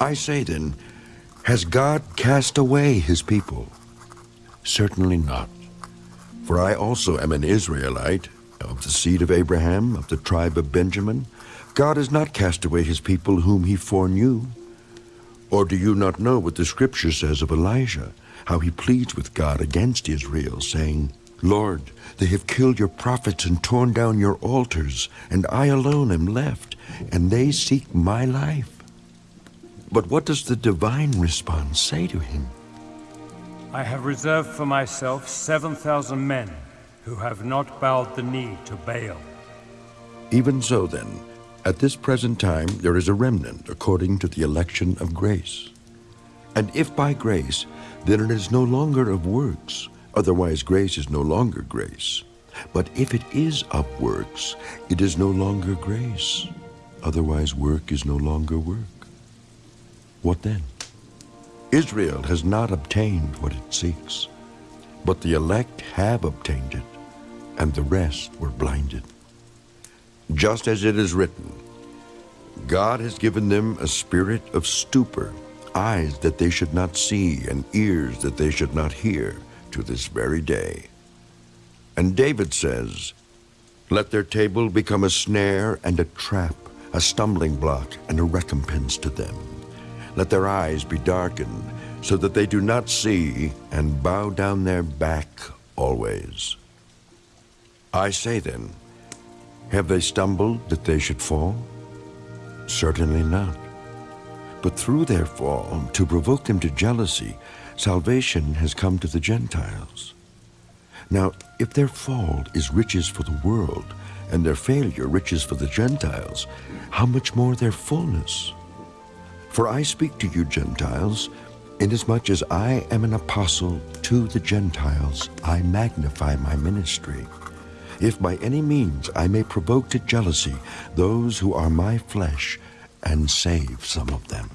I say then, has God cast away his people? Certainly not. For I also am an Israelite, of the seed of Abraham, of the tribe of Benjamin. God has not cast away his people whom he foreknew. Or do you not know what the scripture says of Elijah, how he pleads with God against Israel, saying, Lord, they have killed your prophets and torn down your altars, and I alone am left, and they seek my life. But what does the divine response say to him? I have reserved for myself 7,000 men who have not bowed the knee to Baal. Even so then, at this present time there is a remnant according to the election of grace. And if by grace, then it is no longer of works, otherwise grace is no longer grace. But if it is of works, it is no longer grace, otherwise work is no longer work. What then? Israel has not obtained what it seeks, but the elect have obtained it and the rest were blinded. Just as it is written, God has given them a spirit of stupor, eyes that they should not see, and ears that they should not hear, to this very day. And David says, Let their table become a snare and a trap, a stumbling block and a recompense to them. Let their eyes be darkened, so that they do not see, and bow down their back always. I say then, have they stumbled that they should fall? Certainly not. But through their fall, to provoke them to jealousy, salvation has come to the Gentiles. Now, if their fall is riches for the world, and their failure riches for the Gentiles, how much more their fullness? For I speak to you, Gentiles, inasmuch as I am an apostle to the Gentiles, I magnify my ministry if by any means I may provoke to jealousy those who are my flesh, and save some of them.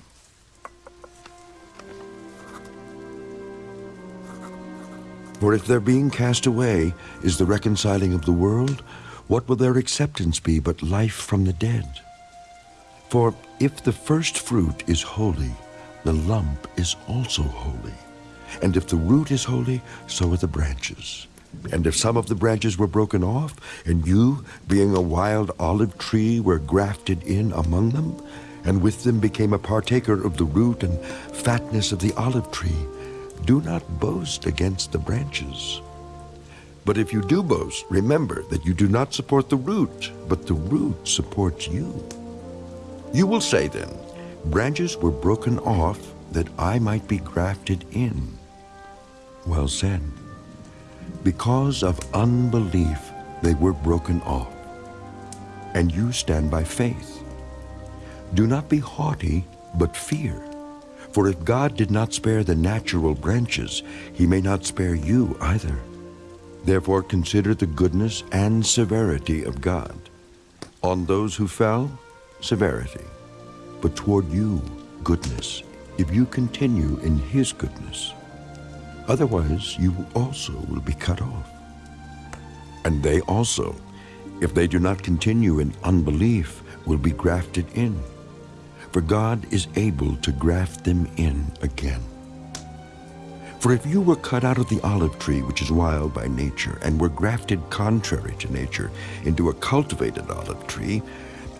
For if their being cast away is the reconciling of the world, what will their acceptance be but life from the dead? For if the first fruit is holy, the lump is also holy. And if the root is holy, so are the branches. And if some of the branches were broken off, and you, being a wild olive tree, were grafted in among them, and with them became a partaker of the root and fatness of the olive tree, do not boast against the branches. But if you do boast, remember that you do not support the root, but the root supports you. You will say then, branches were broken off that I might be grafted in. Well said. Because of unbelief, they were broken off. And you stand by faith. Do not be haughty, but fear. For if God did not spare the natural branches, he may not spare you either. Therefore consider the goodness and severity of God. On those who fell, severity, but toward you, goodness, if you continue in his goodness. Otherwise, you also will be cut off. And they also, if they do not continue in unbelief, will be grafted in. For God is able to graft them in again. For if you were cut out of the olive tree, which is wild by nature, and were grafted contrary to nature into a cultivated olive tree,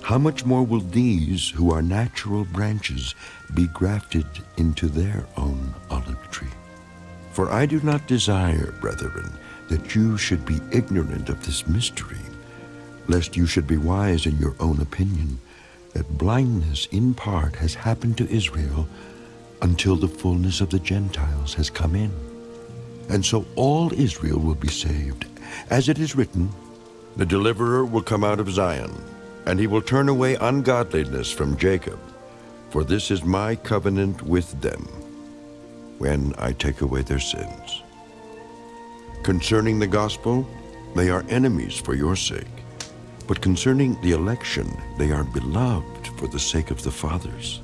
how much more will these, who are natural branches, be grafted into their own olive tree? For I do not desire, brethren, that you should be ignorant of this mystery, lest you should be wise in your own opinion, that blindness in part has happened to Israel until the fullness of the Gentiles has come in. And so all Israel will be saved. As it is written, The deliverer will come out of Zion, and he will turn away ungodliness from Jacob. For this is my covenant with them when I take away their sins. Concerning the gospel, they are enemies for your sake. But concerning the election, they are beloved for the sake of the fathers.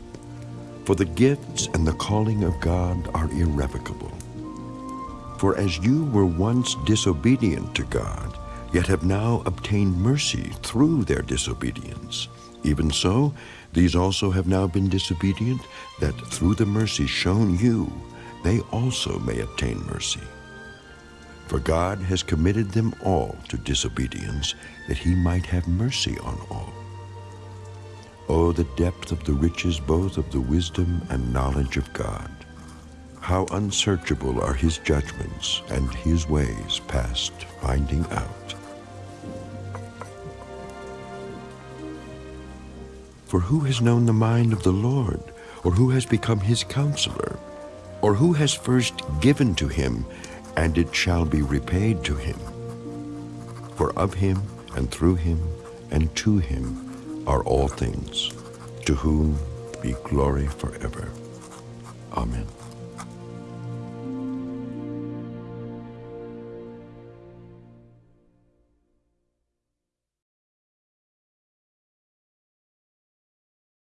For the gifts and the calling of God are irrevocable. For as you were once disobedient to God, yet have now obtained mercy through their disobedience, even so, These also have now been disobedient, that through the mercy shown you, they also may obtain mercy. For God has committed them all to disobedience, that he might have mercy on all. Oh, the depth of the riches both of the wisdom and knowledge of God! How unsearchable are his judgments, and his ways past finding out. For who has known the mind of the Lord, or who has become his counselor? Or who has first given to him, and it shall be repaid to him? For of him, and through him, and to him are all things, to whom be glory forever. Amen.